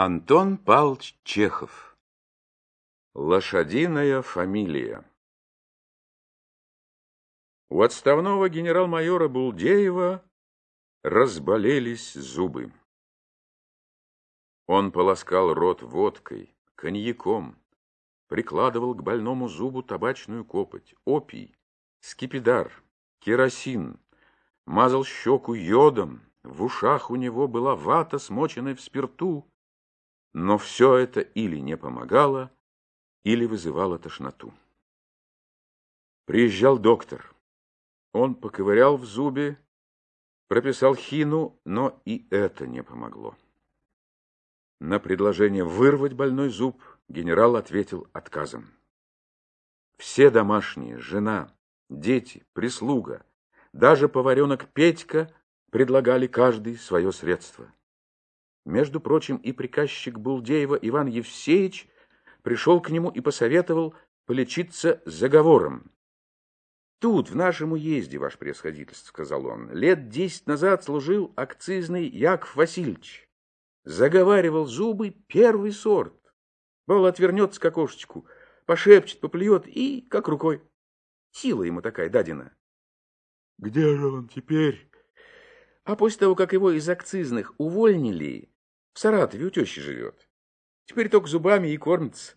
Антон Павлович Чехов Лошадиная фамилия У отставного генерал-майора Булдеева разболелись зубы. Он полоскал рот водкой, коньяком, прикладывал к больному зубу табачную копоть, опий, скипидар, керосин, мазал щеку йодом, в ушах у него была вата, смоченная в спирту, но все это или не помогало, или вызывало тошноту. Приезжал доктор. Он поковырял в зубе, прописал хину, но и это не помогло. На предложение вырвать больной зуб генерал ответил отказом. Все домашние, жена, дети, прислуга, даже поваренок Петька предлагали каждый свое средство. Между прочим, и приказчик Булдеева Иван Евсеевич пришел к нему и посоветовал полечиться заговором. «Тут, в нашем уезде, ваше превосходительство, — сказал он, — лет десять назад служил акцизный Яков Васильевич. Заговаривал зубы первый сорт. Бал отвернется к окошечку, пошепчет, поплюет и как рукой. Сила ему такая дадена. — Где же он теперь? А после того, как его из акцизных увольнили, в Саратове у тещи живет. Теперь только зубами и кормится.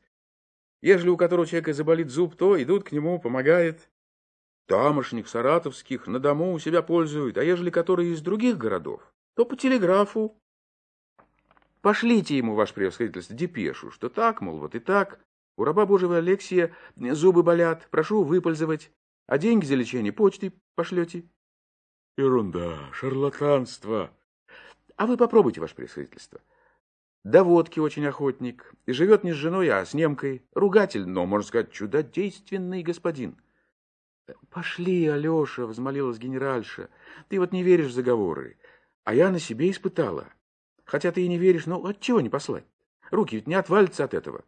Ежели у которого человека заболит зуб, то идут к нему, помогает. Тамошних, саратовских, на дому у себя пользуют, а ежели которые из других городов, то по телеграфу. Пошлите ему, ваше превосходительство, депешу, что так, мол, вот и так. У раба Божьего Алексия зубы болят, прошу выпользовать, а деньги за лечение почтой пошлете. Ерунда, шарлатанство. А вы попробуйте, ваше превосходительство. До водки очень охотник. И живет не с женой, а с немкой. Ругатель, но, можно сказать, чудодейственный господин. Пошли, Алеша, взмолилась генеральша. Ты вот не веришь в заговоры. А я на себе испытала. Хотя ты и не веришь, но отчего не послать? Руки ведь не отвалятся от этого.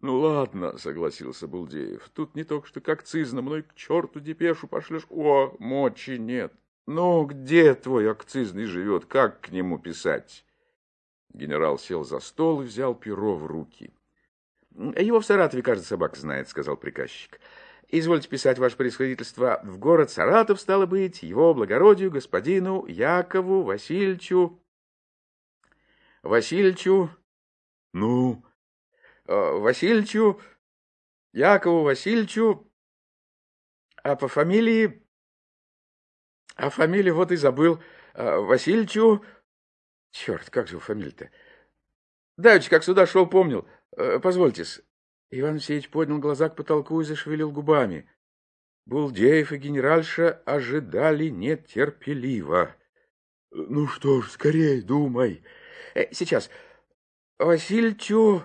Ну ладно, согласился Булдеев. Тут не только что как цизна, мной к черту депешу пошлешь. О, мочи нет. Ну, где твой акцизный живет? Как к нему писать? Генерал сел за стол и взял перо в руки. Его в Саратове, кажется, собака знает, сказал приказчик. Извольте писать, ваше происходительство, в город Саратов, стало быть, его благородию, господину Якову Васильевичу... Васильевичу... Ну? Э, Васильевичу... Якову Васильевичу... А по фамилии... А фамилию вот и забыл. Э, Васильевичу... Черт, как же фамилия-то? Давич, как сюда шел, помнил. Э, позвольте-с. Иван Алексеевич поднял глаза к потолку и зашевелил губами. Булдеев и генеральша ожидали нетерпеливо. — Ну что ж, скорей думай. Э, — Сейчас. Васильчу,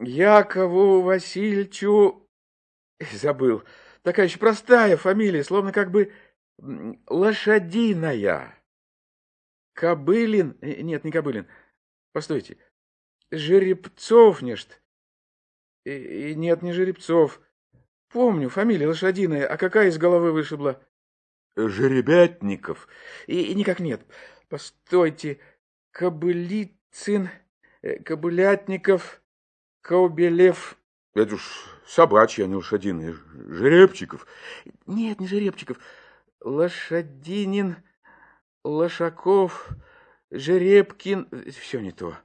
Якову Васильчу... Забыл. Такая еще простая фамилия, словно как бы лошадиная. Кобылин... Э, нет, не Кобылин. Постойте. Жеребцов, нечто. И, нет, не Жеребцов. Помню, фамилия лошадиная. А какая из головы вышибла? Жеребятников. И, и никак нет. Постойте. Кобылицын, э, Кобылятников, Каубелев. Это уж собачьи, а не лошадиные. Жеребчиков. Нет, не Жеребчиков. Лошадинин... Лошаков, Жеребкин... Все не то.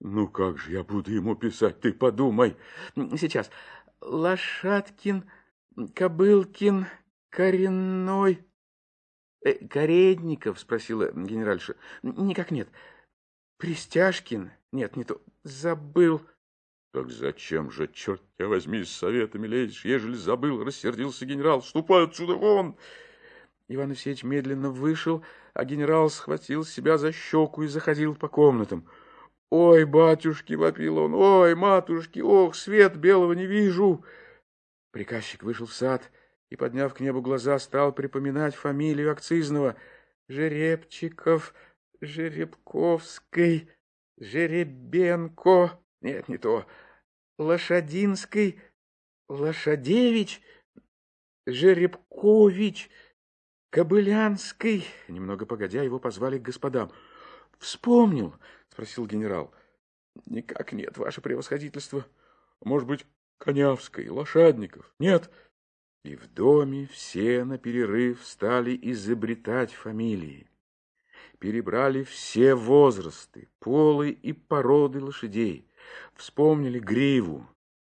Ну как же я буду ему писать, ты подумай. Сейчас. Лошадкин, Кобылкин, Коренной... Э, Каретников, спросила генеральша. Никак нет. Пристяжкин? Нет, не то. Забыл. Так зачем же, черт тебя возьми, с советами лезешь, ежели забыл, рассердился генерал. Ступай отсюда вон! Иван Алексеевич медленно вышел, а генерал схватил себя за щеку и заходил по комнатам. «Ой, батюшки!» — вопил он. «Ой, матушки! Ох, свет белого не вижу!» Приказчик вышел в сад и, подняв к небу глаза, стал припоминать фамилию акцизного. Жеребчиков, Жеребковский, Жеребенко... Нет, не то. Лошадинский, Лошадевич, Жеребкович... Кобылянской. Немного погодя, его позвали к господам. Вспомнил, спросил генерал. Никак нет, ваше превосходительство. Может быть, Конявской, Лошадников? Нет. И в доме все на перерыв стали изобретать фамилии. Перебрали все возрасты, полы и породы лошадей. Вспомнили гриву,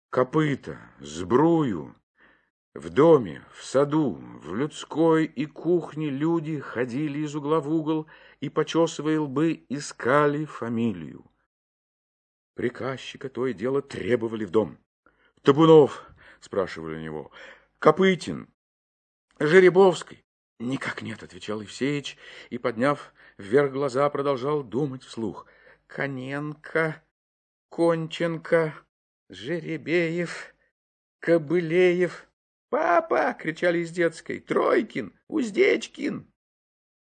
копыта, сбрую. В доме, в саду, в людской и кухне люди ходили из угла в угол и, почесывая лбы, искали фамилию. Приказчика то и дело требовали в дом. «Табунов?» — спрашивали у него. «Копытин? Жеребовский?» «Никак нет», — отвечал Евсеич, и, подняв вверх глаза, продолжал думать вслух. «Коненко, Конченко, Жеребеев, Кобылеев». «Папа!» — кричали из детской. «Тройкин! Уздечкин!»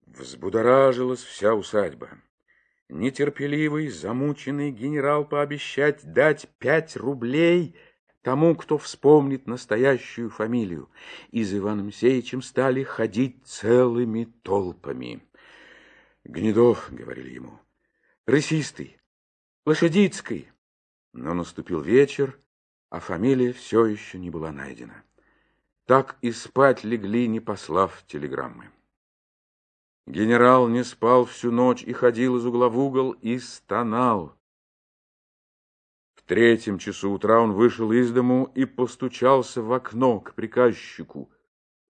Взбудоражилась вся усадьба. Нетерпеливый, замученный генерал пообещать дать пять рублей тому, кто вспомнит настоящую фамилию. И за Иваном Сеичем стали ходить целыми толпами. Гнедов, — говорили ему, — рысистый, лошадицкий. Но наступил вечер, а фамилия все еще не была найдена. Так и спать легли, не послав телеграммы. Генерал не спал всю ночь и ходил из угла в угол и стонал. В третьем часу утра он вышел из дому и постучался в окно к приказчику.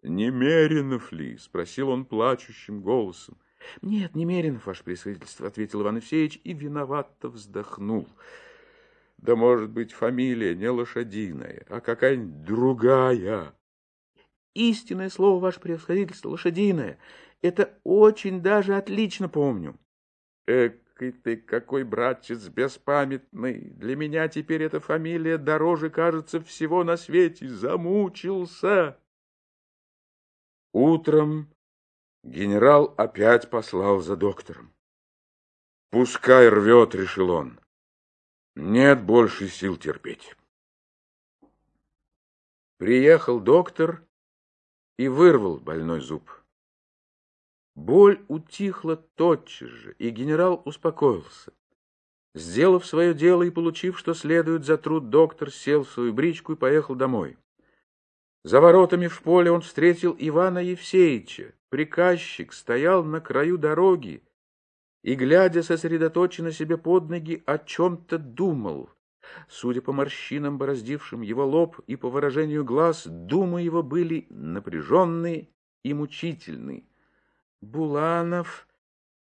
«Немеренов ли?» — спросил он плачущим голосом. «Нет, Немеренов, ваше пресвидетельство», — ответил Иван Евсеевич и виновато вздохнул. «Да, может быть, фамилия не лошадиная, а какая-нибудь другая». «Истинное слово, ваше превосходительство, лошадиное. Это очень даже отлично помню. Экой ты какой, братец, беспамятный. Для меня теперь эта фамилия дороже, кажется, всего на свете. Замучился. Утром генерал опять послал за доктором. Пускай рвет, решил он. Нет больше сил терпеть. Приехал доктор и вырвал больной зуб. Боль утихла тотчас же, и генерал успокоился. Сделав свое дело и получив, что следует за труд, доктор сел в свою бричку и поехал домой. За воротами в поле он встретил Ивана Евсеевича. Приказчик стоял на краю дороги и, глядя сосредоточенно себе под ноги, о чем-то думал. Судя по морщинам, бороздившим его лоб, и по выражению глаз, думы его были напряженные и мучительные. Буланов,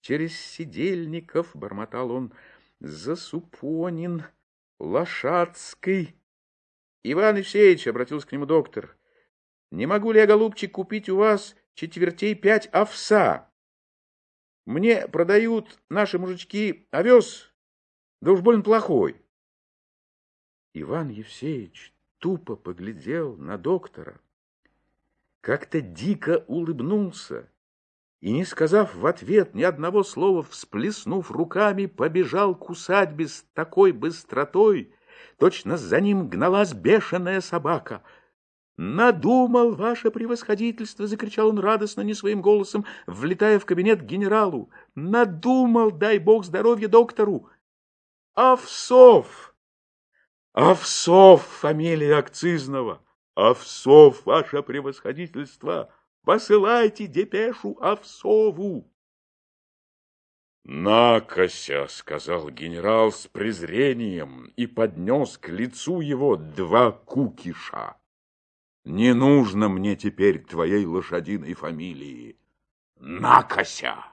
через Сидельников, — бормотал он, — Засупонин, Лошадский. Иван Евсеевич, — обратился к нему доктор, — не могу ли я, голубчик, купить у вас четвертей пять овса? Мне продают наши мужички овес, да уж больно плохой. Иван Евсеевич тупо поглядел на доктора, как-то дико улыбнулся и, не сказав в ответ ни одного слова, всплеснув руками, побежал к усадьбе с такой быстротой, точно за ним гналась бешеная собака. «Надумал, ваше превосходительство!» — закричал он радостно, не своим голосом, влетая в кабинет к генералу. «Надумал, дай бог здоровья доктору!» «Овсов! Овсов! Фамилия акцизного! Овсов, ваше превосходительство!» Посылайте депешу Овсову. «Накося!» — сказал генерал с презрением и поднес к лицу его два кукиша. «Не нужно мне теперь твоей лошадиной фамилии. Накося!»